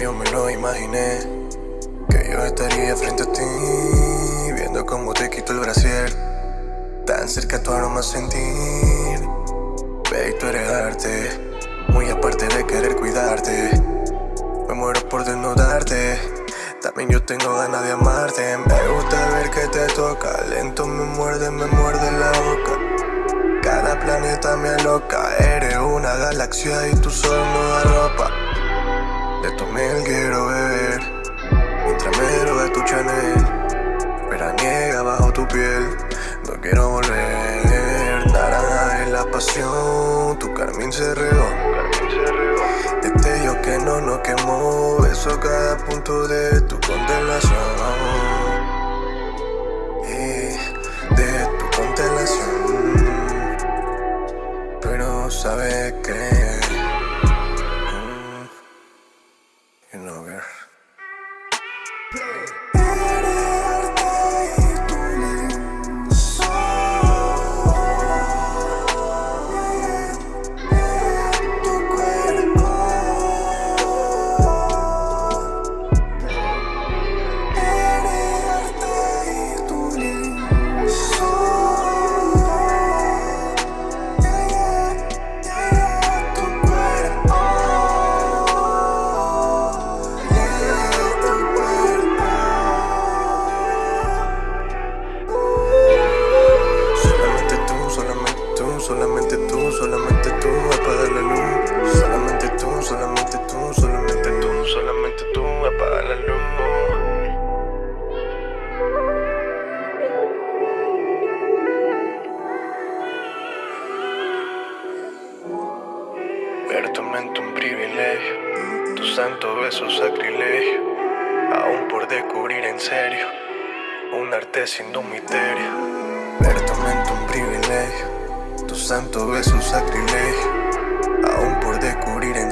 Yo me lo imaginé Que yo estaría frente a ti Viendo cómo te quito el brasier Tan cerca tu aroma sentir Baby, tú eres arte Muy aparte de querer cuidarte Me muero por desnudarte También yo tengo ganas de amarte Me gusta ver que te toca Lento me muerde, me muerde la boca cada planeta me aloca, eres una galaxia y tu sol no da ropa De tu miel quiero beber, mientras me droga tu Chanel Veraniega bajo tu piel, no quiero volver. Naranja es la pasión, tu carmín se regó. Yo que no nos quemó, beso cada punto de tu You know where. Solamente tú, solamente tú, apaga la luz. Solamente tú, solamente tú, solamente tú, solamente tú, apaga la luz. Ver tu mente un privilegio, tu santo beso sacrilegio, aún por descubrir en serio, un arte sin un. Ver tu mente un privilegio santo es un sacrilegio, aún por descubrir en